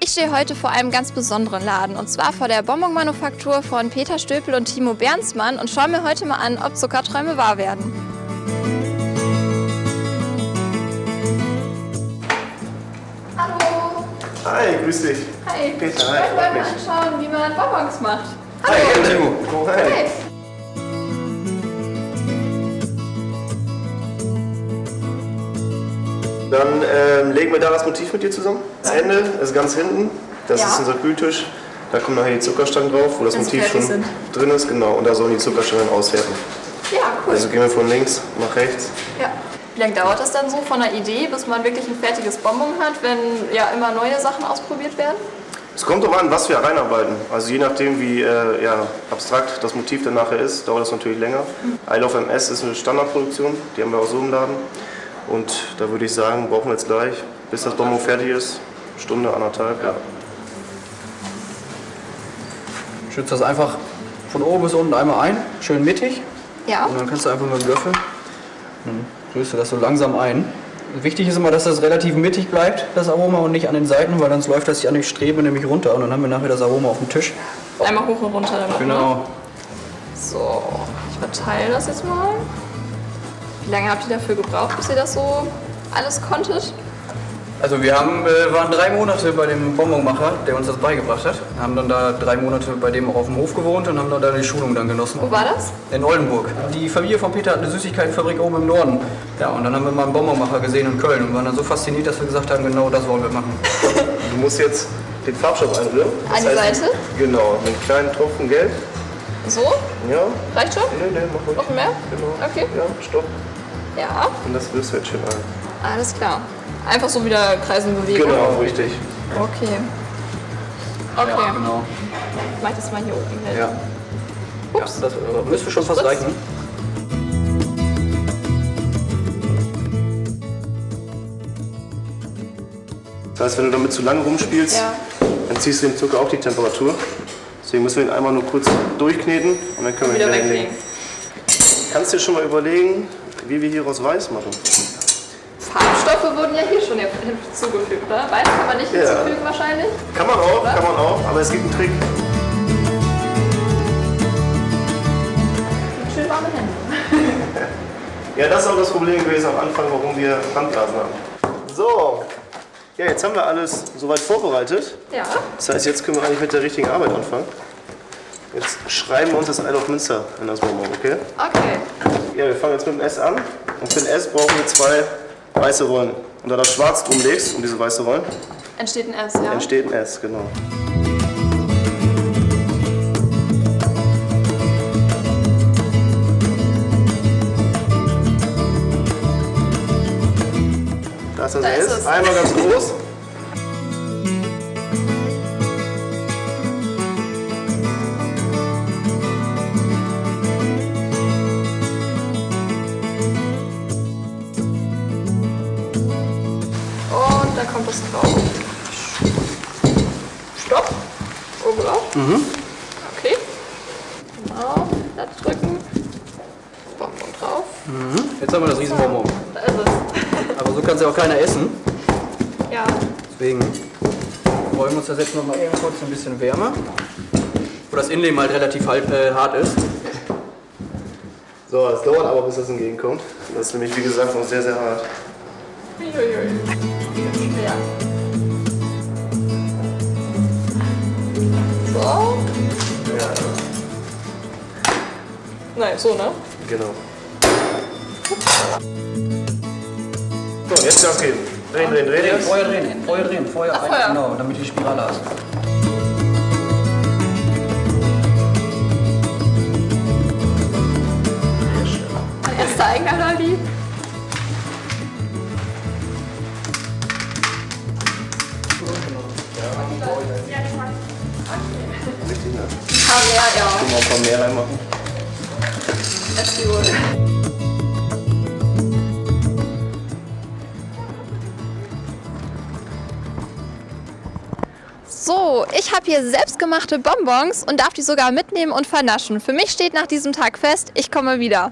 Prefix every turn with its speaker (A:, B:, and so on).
A: Ich stehe heute vor einem ganz besonderen Laden und zwar vor der Bonbon-Manufaktur von Peter Stöpel und Timo Bernsmann und schaue mir heute mal an, ob Zuckerträume wahr werden. Hallo!
B: Hi, grüß dich.
A: Hi!
B: Peter,
A: ich
B: hi,
A: wollte
B: freut
A: mal anschauen, wie man Bonbons macht.
B: Hi, Timo. Hi.
A: Hi!
B: Dann ähm, legen wir da das Motiv mit dir zusammen. Das Ende ist ganz hinten. Das
A: Ja.
B: ist unser Kühltisch. Da kommen nachher die Zuckerstangen drauf, wo das
A: Wenn
B: Motiv schon
A: fertig
B: drin ist. Genau. Und da sollen die Zuckerstangen auswerten.
A: Ja, cool.
B: Also gehen wir von links nach rechts.
A: Ja. Wie lange dauert das dann so von der Idee, bis man wirklich ein fertiges Bonbon hat, wenn ja immer neue Sachen ausprobiert werden?
B: Es kommt darauf an, was wir reinarbeiten. Also je nachdem, wie äh, ja, abstrakt das Motiv dann nachher ist, dauert das natürlich länger. I Love MS ist eine Standardproduktion, die haben wir auch so im Laden. Und da würde ich sagen, brauchen wir jetzt gleich, bis das Bonbon fertig ist, Stunde, anderthalb. Ja.
C: Schützt das einfach von oben bis unten einmal ein, schön mittig.
A: Ja.
C: Und dann kannst du einfach mit dem Löffel, dann rührst du das so langsam ein. Wichtig ist immer, dass das relativ mittig bleibt, das Aroma, und nicht an den Seiten, weil sonst läuft das sich an die Strebe nämlich runter und dann haben wir nachher das Aroma auf dem Tisch.
A: Einmal hoch und runter damit. Ne?
C: Genau.
A: So, ich verteile das jetzt mal. Wie lange habt ihr dafür gebraucht, bis ihr das so alles konntet?
C: Also wir haben, äh, waren drei Monate bei dem Bonbonmacher, der uns das beigebracht hat. Haben dann da drei Monate bei dem auch auf dem Hof gewohnt und haben dann da die Schulung dann genossen.
A: Wo war das?
C: In Oldenburg. Die Familie von Peter hat eine Süßigkeitenfabrik oben im Norden. Ja, und dann haben wir mal einen Bonbonmacher gesehen in Köln und waren dann so fasziniert, dass wir gesagt haben, genau das wollen wir machen.
B: Du musst jetzt den Farbstoff einrühren.
A: An die Seite?
B: Genau, mit einem kleinen Tropfen Gelb.
A: So?
B: Ja,
A: Reicht schon?
B: nee, nee, mach ruhig.
A: Noch mehr?
B: Genau.
A: Okay.
B: Ja, stopp.
A: Ja,
B: Und das rührst du jetzt schön ein.
A: alles klar. Einfach so wieder kreisen bewegen.
B: Genau, richtig.
A: Okay. Okay,
C: Ja, genau.
A: ich mach das mal hier oben hin.
C: Ja. Ja, das äh, müsste schon fast reichen.
B: Das heißt, wenn du damit zu lange rumspielst,
A: Ja.
B: dann ziehst du dem Zucker auch die Temperatur. Deswegen müssen wir ihn einmal nur kurz durchkneten und dann können wir
A: Wieder
B: ihn
A: weglegen.
B: hinlegen. Kannst du dir schon mal überlegen, wie wir hieraus weiß machen?
A: Farbstoffe wurden ja hier schon hinzugefügt, oder? Weiß kann man nicht
B: Ja.
A: hinzufügen wahrscheinlich.
B: Kann man auch, kann man auch, aber es gibt einen Trick.
A: Schön warme Hände.
B: Ja, das ist auch das Problem gewesen am Anfang, warum wir Brandblasen haben. So, ja, jetzt haben wir alles soweit vorbereitet.
A: Ja.
B: Das heißt, jetzt können wir eigentlich mit der richtigen Arbeit anfangen. Jetzt schreiben wir uns das Isle of Münster in das Bonbon, okay?
A: Okay.
B: Ja, wir fangen jetzt mit dem S an. Und für den S brauchen wir zwei weiße Rollen. Und da das Schwarz drum legst, um diese weiße Rollen,
A: Entsteht ein S, ja?
B: entsteht ein S, genau. Da ist das
A: Da
B: S. Einmal ganz groß.
A: Das drauf. Stopp. Oben drauf.
B: Mhm.
A: Okay. Genau. Da drücken. Bonbon drauf.
C: Jetzt haben wir das Riesenbonbon.
A: Da ist es.
C: Aber so kann es ja auch keiner essen.
A: Ja.
C: Deswegen wollen wir uns das jetzt noch mal eben kurz ein bisschen wärmer. Wo das Innenleben halt relativ halt, äh, hart ist.
B: So, es dauert aber, bis das entgegenkommt. Das ist nämlich, wie gesagt, noch sehr, sehr hart.
A: Uiuiui. Ja. So.
B: Ja,
A: Nein, so, ne?
B: genau. So, jetzt Gas geben. Drehen, drehen, drehen.
C: Feuer drehen, Feuer drehen, Feuer
A: Ach,
C: rein.
A: Feuer.
C: Genau, damit die Spirale hast.
B: Ne?
A: Ah, ja.
B: Können wir ein paar mehr reinmachen.
A: Let's do it. So, ich habe hier selbstgemachte Bonbons und darf die sogar mitnehmen und vernaschen. Für mich steht nach diesem Tag fest, ich komme wieder.